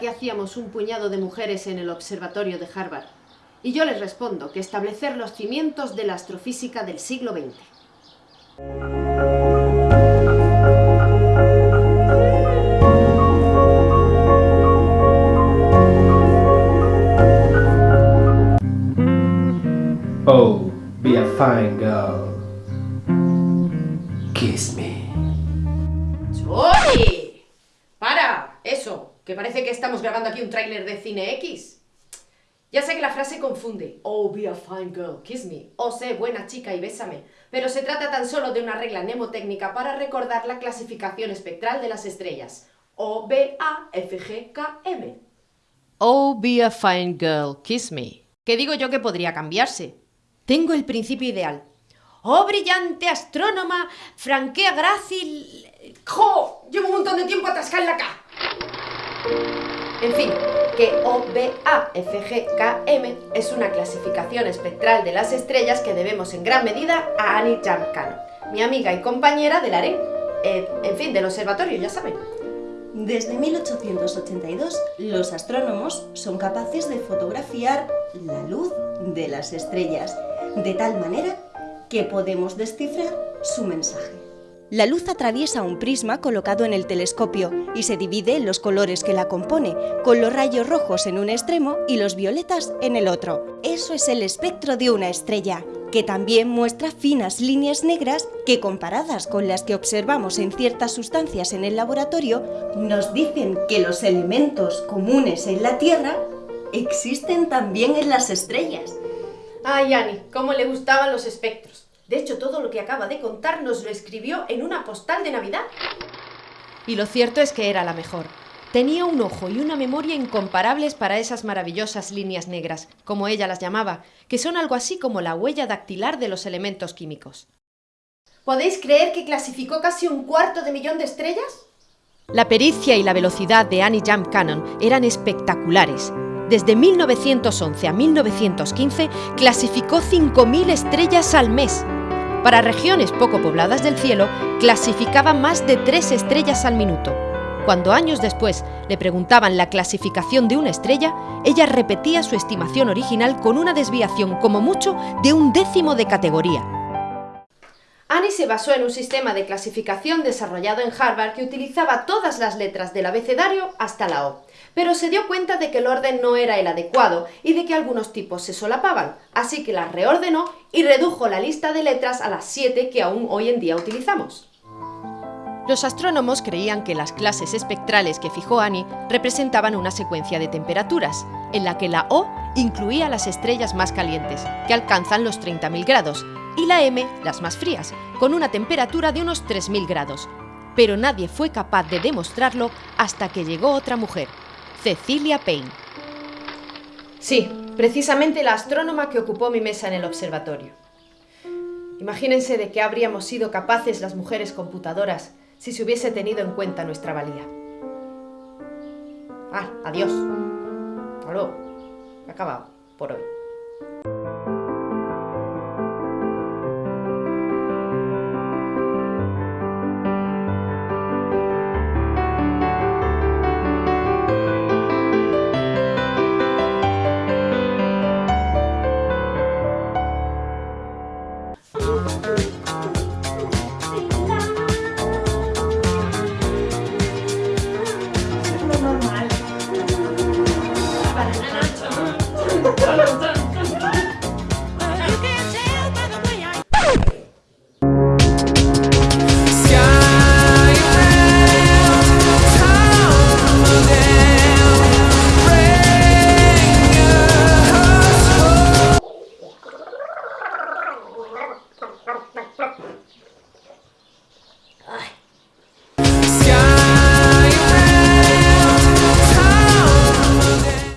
qué hacíamos un puñado de mujeres en el observatorio de Harvard. Y yo les respondo que establecer los cimientos de la astrofísica del siglo XX. Oh, be a fine girl. Kiss me. ¡Oye! Que parece que estamos grabando aquí un tráiler de Cine X. Ya sé que la frase confunde. Oh, be a fine girl, kiss me. O sé, buena chica y bésame. Pero se trata tan solo de una regla mnemotécnica para recordar la clasificación espectral de las estrellas. O, B, A, F, G, K, M. Oh, be a fine girl, kiss me. ¿Qué digo yo que podría cambiarse? Tengo el principio ideal. Oh, brillante astrónoma, franquea grácil... ¡Jo! Llevo un montón de tiempo atascada en la K. En fin, que OBAFGKM es una clasificación espectral de las estrellas que debemos en gran medida a Annie Jamkano, mi amiga y compañera del AREN, eh, en fin, del observatorio, ya saben. Desde 1882, los astrónomos son capaces de fotografiar la luz de las estrellas, de tal manera que podemos descifrar su mensaje. La luz atraviesa un prisma colocado en el telescopio y se divide en los colores que la compone, con los rayos rojos en un extremo y los violetas en el otro. Eso es el espectro de una estrella, que también muestra finas líneas negras que comparadas con las que observamos en ciertas sustancias en el laboratorio, nos dicen que los elementos comunes en la Tierra existen también en las estrellas. Ay, Annie, cómo le gustaban los espectros. De hecho, todo lo que acaba de contar nos lo escribió en una postal de Navidad. Y lo cierto es que era la mejor. Tenía un ojo y una memoria incomparables para esas maravillosas líneas negras, como ella las llamaba, que son algo así como la huella dactilar de los elementos químicos. ¿Podéis creer que clasificó casi un cuarto de millón de estrellas? La pericia y la velocidad de Annie Jump Cannon eran espectaculares. Desde 1911 a 1915 clasificó 5.000 estrellas al mes. Para regiones poco pobladas del cielo, clasificaba más de 3 estrellas al minuto. Cuando años después le preguntaban la clasificación de una estrella, ella repetía su estimación original con una desviación como mucho de un décimo de categoría. Annie se basó en un sistema de clasificación desarrollado en Harvard que utilizaba todas las letras del abecedario hasta la O, pero se dio cuenta de que el orden no era el adecuado y de que algunos tipos se solapaban, así que las reordenó y redujo la lista de letras a las siete que aún hoy en día utilizamos. Los astrónomos creían que las clases espectrales que fijó Annie representaban una secuencia de temperaturas, en la que la O incluía las estrellas más calientes, que alcanzan los 30.000 grados, y la M, las más frías, con una temperatura de unos 3.000 grados. Pero nadie fue capaz de demostrarlo hasta que llegó otra mujer, Cecilia Payne. Sí, precisamente la astrónoma que ocupó mi mesa en el observatorio. Imagínense de qué habríamos sido capaces las mujeres computadoras si se hubiese tenido en cuenta nuestra valía. Ah, adiós. Hasta luego. Acabado por hoy.